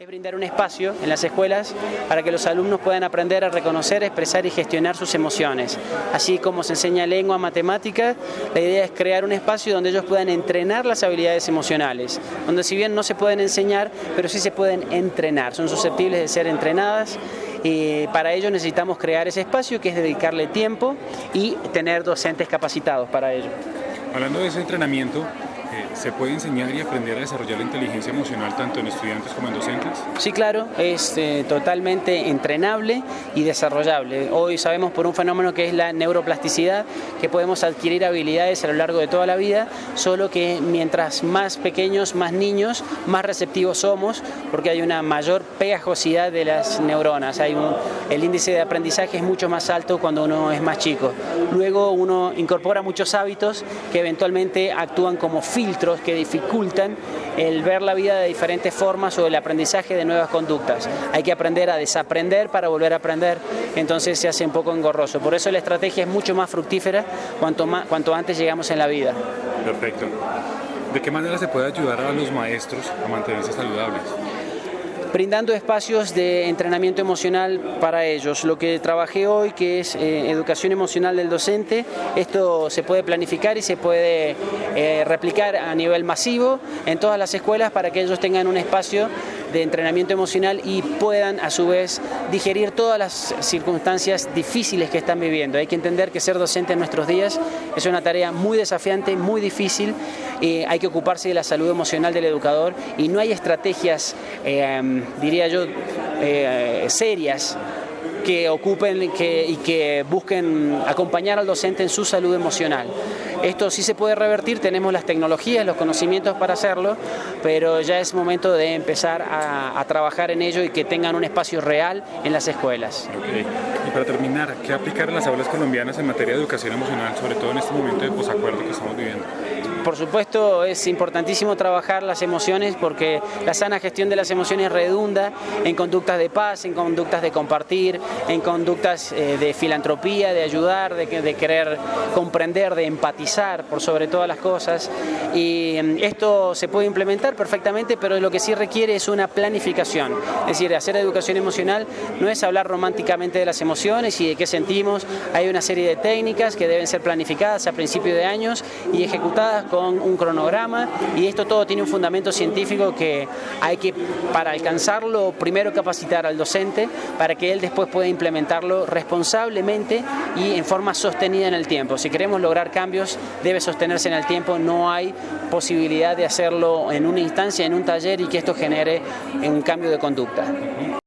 es brindar un espacio en las escuelas para que los alumnos puedan aprender a reconocer, expresar y gestionar sus emociones. Así como se enseña lengua, matemática, la idea es crear un espacio donde ellos puedan entrenar las habilidades emocionales, donde si bien no se pueden enseñar, pero sí se pueden entrenar, son susceptibles de ser entrenadas y para ello necesitamos crear ese espacio que es dedicarle tiempo y tener docentes capacitados para ello. Hablando de ese entrenamiento, ¿Se puede enseñar y aprender a desarrollar la inteligencia emocional tanto en estudiantes como en docentes? Sí, claro, es eh, totalmente entrenable y desarrollable. Hoy sabemos por un fenómeno que es la neuroplasticidad, que podemos adquirir habilidades a lo largo de toda la vida, solo que mientras más pequeños, más niños, más receptivos somos, porque hay una mayor pegajosidad de las neuronas. Hay el índice de aprendizaje es mucho más alto cuando uno es más chico. Luego uno incorpora muchos hábitos que eventualmente actúan como filtros que dificultan el ver la vida de diferentes formas o el aprendizaje de nuevas conductas. Hay que aprender a desaprender para volver a aprender, entonces se hace un poco engorroso. Por eso la estrategia es mucho más fructífera cuanto, más, cuanto antes llegamos en la vida. Perfecto. ¿De qué manera se puede ayudar a los maestros a mantenerse saludables? Brindando espacios de entrenamiento emocional para ellos. Lo que trabajé hoy, que es eh, educación emocional del docente, esto se puede planificar y se puede eh, replicar a nivel masivo en todas las escuelas para que ellos tengan un espacio de entrenamiento emocional y puedan a su vez digerir todas las circunstancias difíciles que están viviendo. Hay que entender que ser docente en nuestros días es una tarea muy desafiante, muy difícil, y hay que ocuparse de la salud emocional del educador y no hay estrategias, eh, diría yo, eh, serias que ocupen y que busquen acompañar al docente en su salud emocional. Esto sí se puede revertir, tenemos las tecnologías, los conocimientos para hacerlo, pero ya es momento de empezar a, trabajar en ello y que tengan un espacio real en las escuelas. Y para terminar, ¿qué aplicar en las aulas colombianas en materia de educación emocional, sobre todo en este momento de posacuerdo que estamos viviendo? Por supuesto es importantísimo trabajar las emociones porque la sana gestión de las emociones redunda en conductas de paz, en conductas de compartir, en conductas eh, de filantropía, de ayudar, de, de querer comprender, de empatizar por sobre todas las cosas. Y mm, esto se puede implementar perfectamente, pero lo que sí requiere es una planificación. Es decir, hacer educación emocional no es hablar románticamente de las emociones y de qué sentimos. Hay una serie de técnicas que deben ser planificadas a principio de años y ejecutadas con un cronograma y esto todo tiene un fundamento científico que hay que, para alcanzarlo, primero capacitar al docente para que él después pueda implementarlo responsablemente y en forma sostenida en el tiempo. Si queremos lograr cambios, debe sostenerse en el tiempo, no hay posibilidad de hacerlo en una instancia, en un taller y que esto genere un cambio de conducta.